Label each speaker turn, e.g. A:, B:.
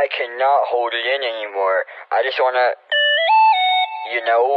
A: I cannot hold it in anymore. I just wanna, you know.